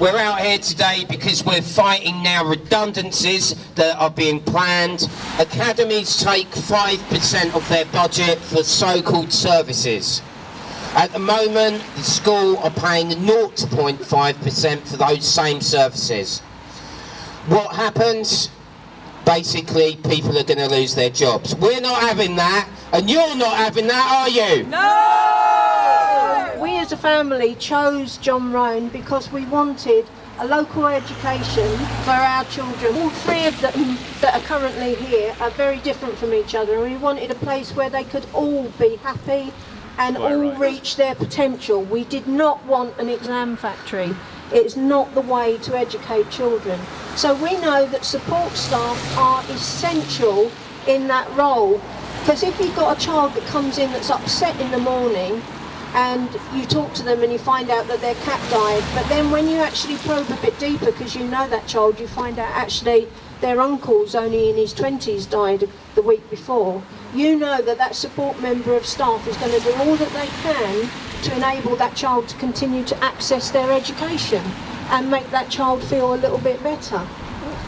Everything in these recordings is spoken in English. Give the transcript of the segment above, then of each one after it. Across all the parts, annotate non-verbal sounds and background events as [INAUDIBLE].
We're out here today because we're fighting now redundancies that are being planned. Academies take 5% of their budget for so-called services. At the moment, the school are paying 0.5% for those same services. What happens? Basically, people are going to lose their jobs. We're not having that, and you're not having that, are you? We as a family chose John Roan because we wanted a local education for our children. All three of them that are currently here are very different from each other and we wanted a place where they could all be happy and all reach their potential. We did not want an exam factory. It's not the way to educate children. So we know that support staff are essential in that role because if you've got a child that comes in that's upset in the morning and you talk to them and you find out that their cat died, but then when you actually probe a bit deeper because you know that child, you find out actually their uncle's only in his 20s died the week before, you know that that support member of staff is going to do all that they can to enable that child to continue to access their education and make that child feel a little bit better.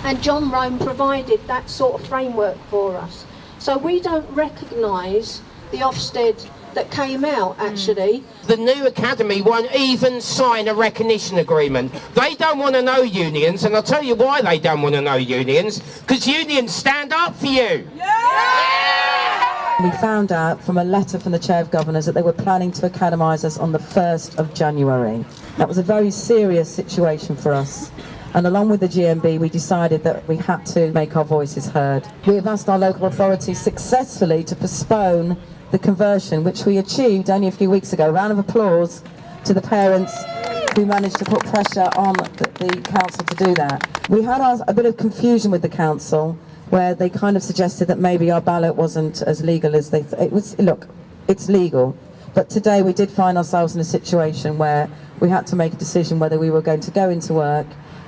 And John Roan provided that sort of framework for us. So we don't recognise the Ofsted that came out actually. Mm. The new academy won't even sign a recognition agreement. They don't want to know unions, and I'll tell you why they don't want to know unions, because unions stand up for you. We found out from a letter from the Chair of Governors that they were planning to academise us on the 1st of January. That was a very serious situation for us. And along with the GMB, we decided that we had to make our voices heard. We have asked our local authorities successfully to postpone the conversion, which we achieved only a few weeks ago. Round of applause to the parents who managed to put pressure on the, the council to do that. We had our, a bit of confusion with the council where they kind of suggested that maybe our ballot wasn't as legal as they th it was look it's legal but today we did find ourselves in a situation where we had to make a decision whether we were going to go into work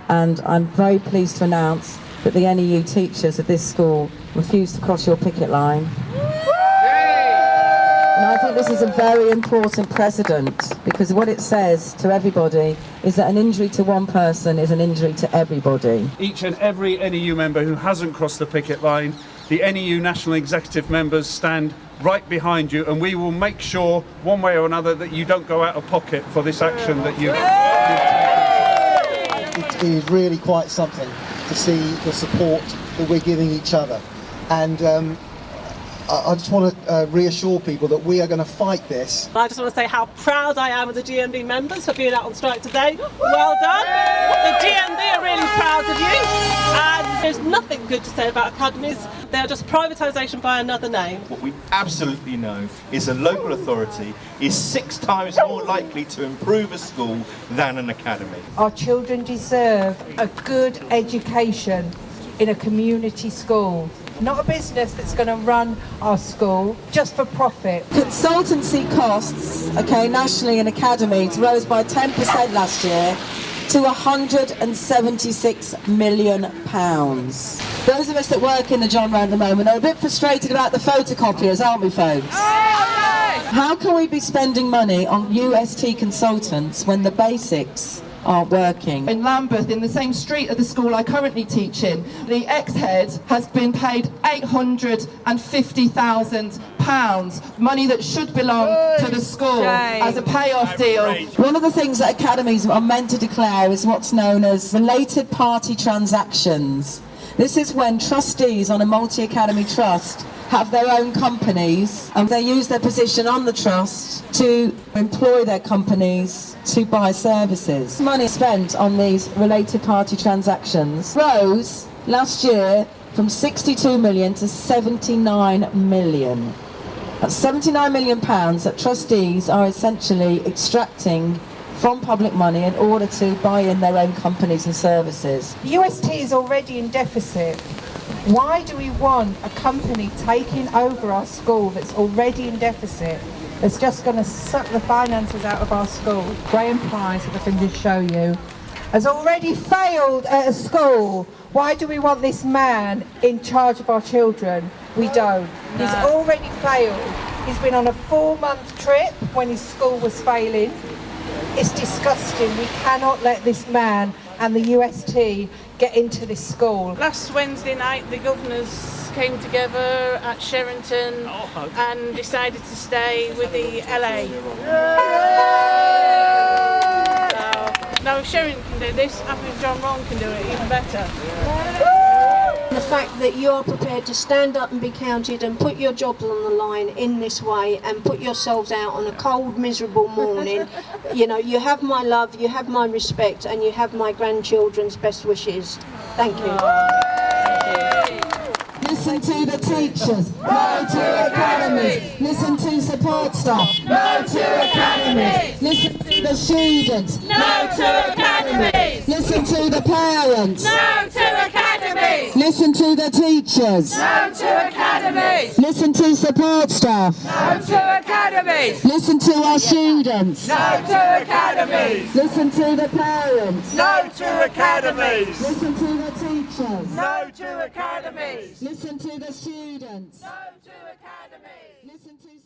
and I'm very pleased to announce that the NEU teachers at this school refused to cross your picket line and I think this is a very important precedent because what it says to everybody is that an injury to one person is an injury to everybody. Each and every NEU member who hasn't crossed the picket line, the NEU National Executive members stand right behind you and we will make sure one way or another that you don't go out of pocket for this action that you've, you've It is really quite something to see the support that we're giving each other. And um, I I just want to uh, reassure people that we are going to fight this. I just want to say how proud I am of the GMB members for being out on strike today. Well done. The GMB are really proud of you. And there's nothing good to say about academies. They're just privatisation by another name. What we absolutely know is a local authority is six times more likely to improve a school than an academy. Our children deserve a good education in a community school. Not a business that's going to run our school just for profit. Consultancy costs, okay, nationally in academies rose by 10% last year to 176 million pounds. Those of us that work in the John Roan at the moment are a bit frustrated about the photocopiers, aren't we folks? How can we be spending money on UST consultants when the basics aren't working? in Lambeth, in the same street of the school I currently teach in, the ex-head has been paid £850,000, money that should belong to the school as a payoff deal. One of the things that academies are meant to declare is what's known as related party transactions. This is when trustees on a multi-academy trust have their own companies and they use their position on the trust to employ their companies to buy services. Money spent on these related party transactions rose last year from 62 million to 79 million. That's 79 million pounds that trustees are essentially extracting from public money in order to buy in their own companies and services. The UST is already in deficit. Why do we want a company taking over our school that's already in deficit, that's just going to suck the finances out of our school? Graham Price, if I can just show you, has already failed at a school. Why do we want this man in charge of our children? We don't. He's already failed. He's been on a four-month trip when his school was failing. It's disgusting. We cannot let this man and the UST get into this school. Last Wednesday night, the governors came together at Sherrington oh, and decided to stay with the LA. Now, now if Sherrington can do this, I think John Roan can do it even better. The fact that you are prepared to stand up and be counted and put your jobs on the line in this way and put yourselves out on a cold, miserable morning, [LAUGHS] you know, you have my love, you have my respect, and you have my grandchildren's best wishes. Thank you. Listen to the teachers. No to academies. Listen to support staff. No to academies. Listen to the students. No to academies! Listen to the parents. No to academies! Listen to the teachers. No to academies! Listen to support staff. No to academies! Listen to our students. No to academies! Listen to the parents. No to academies! Listen to the teachers. No to academies! Listen to the students. No to academies! Listen to